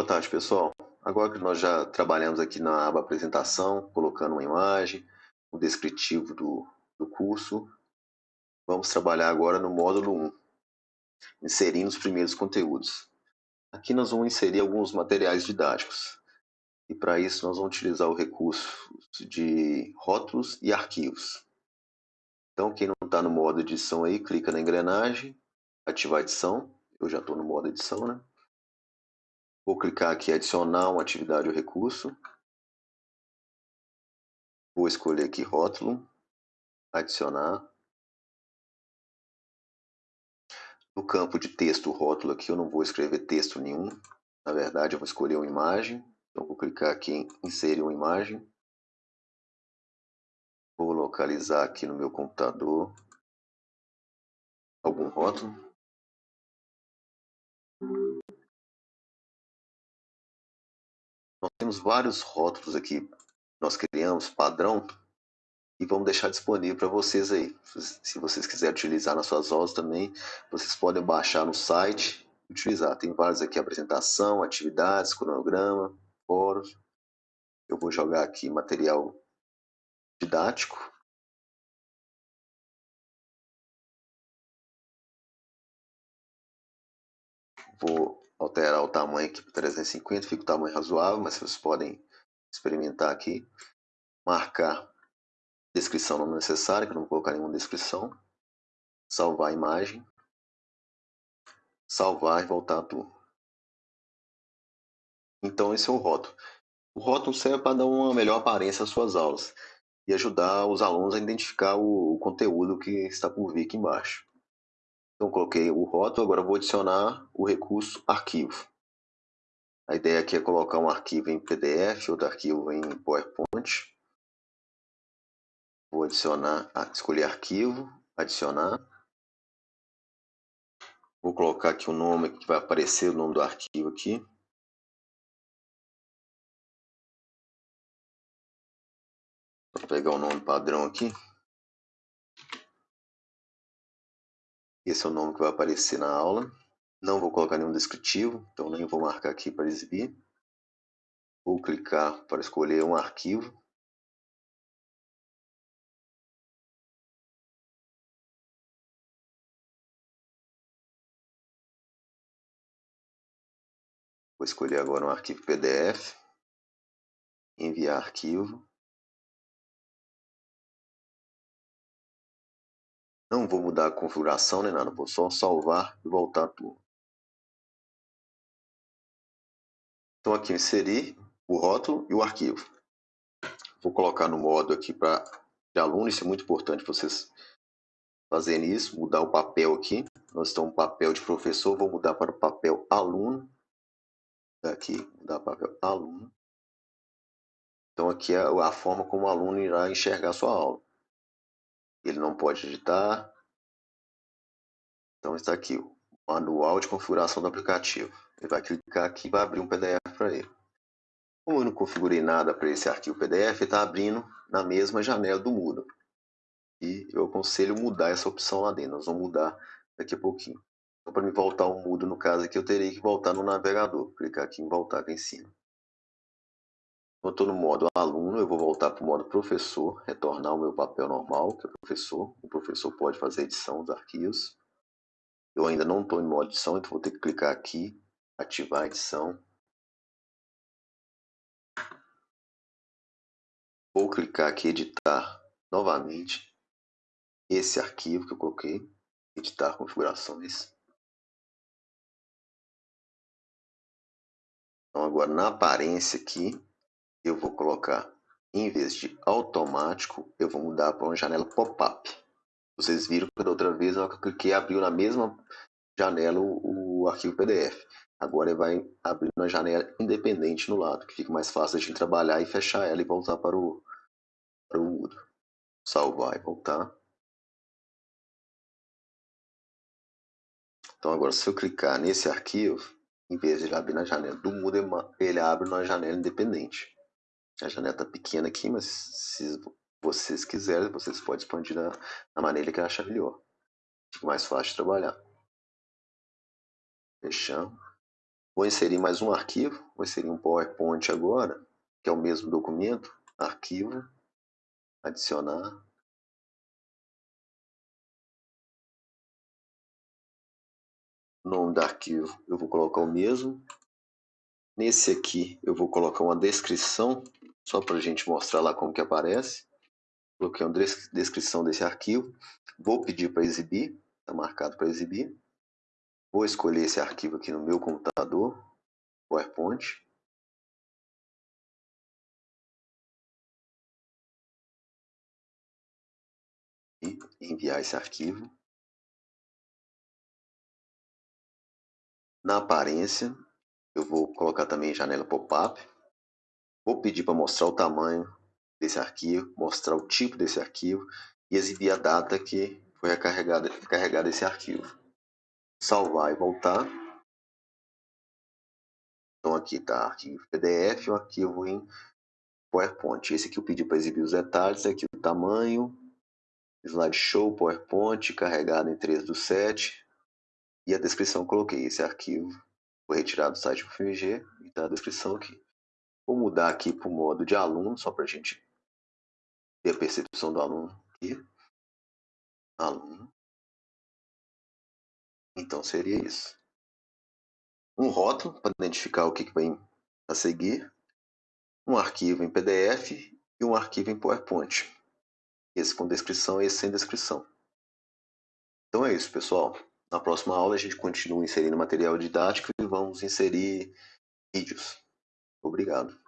Boa tarde, pessoal. Agora que nós já trabalhamos aqui na aba apresentação, colocando uma imagem, o um descritivo do, do curso, vamos trabalhar agora no módulo 1, inserindo os primeiros conteúdos. Aqui nós vamos inserir alguns materiais didáticos. E para isso nós vamos utilizar o recurso de rótulos e arquivos. Então quem não está no modo edição aí, clica na engrenagem, ativar edição. Eu já estou no modo edição, né? Vou clicar aqui adicionar uma atividade ou recurso. Vou escolher aqui rótulo, adicionar. No campo de texto, rótulo aqui, eu não vou escrever texto nenhum. Na verdade, eu vou escolher uma imagem. Então, vou clicar aqui em inserir uma imagem. Vou localizar aqui no meu computador algum rótulo. Nós temos vários rótulos aqui, nós criamos padrão e vamos deixar disponível para vocês aí. Se vocês quiserem utilizar nas suas aulas também, vocês podem baixar no site e utilizar. Tem vários aqui, apresentação, atividades, cronograma, fóruns. Eu vou jogar aqui material didático. Vou alterar o tamanho aqui para 350, fica o tamanho razoável, mas vocês podem experimentar aqui. Marcar descrição não necessária, que eu não vou colocar nenhuma descrição. Salvar a imagem. Salvar e voltar turma. Então esse é o rótulo. O rótulo serve para dar uma melhor aparência às suas aulas e ajudar os alunos a identificar o, conteúdo que está por vir aqui embaixo. Então, coloquei o rótulo, agora vou adicionar o recurso arquivo. A ideia aqui é colocar um arquivo em PDF, outro arquivo em PowerPoint. Vou adicionar, escolher arquivo, adicionar. Vou colocar aqui o nome que vai aparecer o nome do arquivo aqui. Vou pegar o nome padrão aqui. Esse é o nome que vai aparecer na aula. Não vou colocar nenhum descritivo, então nem vou marcar aqui para exibir. Vou clicar para escolher um arquivo. Vou escolher agora um arquivo PDF. Enviar arquivo. Não vou mudar a configuração nem nada, vou só salvar e voltar tudo. Então aqui inserir o rótulo e o arquivo. Vou colocar no modo aqui para de aluno, isso é muito importante vocês fazerem isso, mudar o papel aqui. Nós estamos papel de professor, vou mudar para o papel aluno. Aqui, mudar para papel aluno. Então aqui é a forma como o aluno irá enxergar sua aula ele não pode editar. Então está aqui o manual de configuração do aplicativo. Ele vai clicar aqui e vai abrir um PDF para ele. Como eu não configurei nada para esse arquivo PDF, está abrindo na mesma janela do Moodle. E eu aconselho mudar essa opção lá dentro. Nós vamos mudar daqui a pouquinho. Então, para me voltar ao Moodle, no caso aqui, eu teria que voltar no navegador. Clicar aqui em voltar aqui em cima. Eu estou no modo aluno, eu vou voltar para o modo professor, retornar o meu papel normal, que é professor. O professor pode fazer edição dos arquivos. Eu ainda não estou em modo edição, então vou ter que clicar aqui, ativar a edição. Vou clicar aqui, editar novamente esse arquivo que eu coloquei, editar configurações. Então agora na aparência aqui, eu vou colocar, em vez de automático, eu vou mudar para uma janela pop-up. Vocês viram que da outra vez eu cliquei abriu na mesma janela o, o arquivo PDF. Agora ele vai abrir uma janela independente no lado, que fica mais fácil gente trabalhar e fechar ela e voltar para o, para o Moodle. Salvar e voltar. Então agora se eu clicar nesse arquivo, em vez de ele abrir na janela do Moodle, ele abre numa janela independente. A janela está pequena aqui, mas se vocês quiserem, vocês podem expandir da, maneira que achar melhor. Fica mais fácil de trabalhar. Fechamos. Vou inserir mais um arquivo, vou inserir um PowerPoint agora, que é o mesmo documento, arquivo, adicionar. Nome do arquivo eu vou colocar o mesmo. Nesse aqui eu vou colocar uma descrição, só para a gente mostrar lá como que aparece. Coloquei uma descrição desse arquivo. Vou pedir para exibir, está marcado para exibir. Vou escolher esse arquivo aqui no meu computador, PowerPoint. E enviar esse arquivo. Na aparência, eu vou colocar também janela pop-up. Vou pedir para mostrar o tamanho desse arquivo, mostrar o tipo desse arquivo e exibir a data que foi carregado, carregado esse arquivo salvar e voltar. Então aqui está arquivo PDF o arquivo em PowerPoint. Esse aqui eu pedi para exibir os detalhes, aqui o tamanho, slideshow, PowerPoint, carregado em 3 do 7. E a descrição coloquei, esse arquivo foi retirado do site do FMG e está a descrição aqui. Vou mudar aqui para o modo de aluno, só para a gente ter a percepção do aluno aqui. Aluno. Então seria isso. Um rótulo para identificar o que, vai a seguir, um arquivo em PDF e um arquivo em PowerPoint. Esse com descrição e esse sem descrição. Então é isso, pessoal. Na próxima aula a gente continua inserindo material didático e vamos inserir vídeos. Obrigado.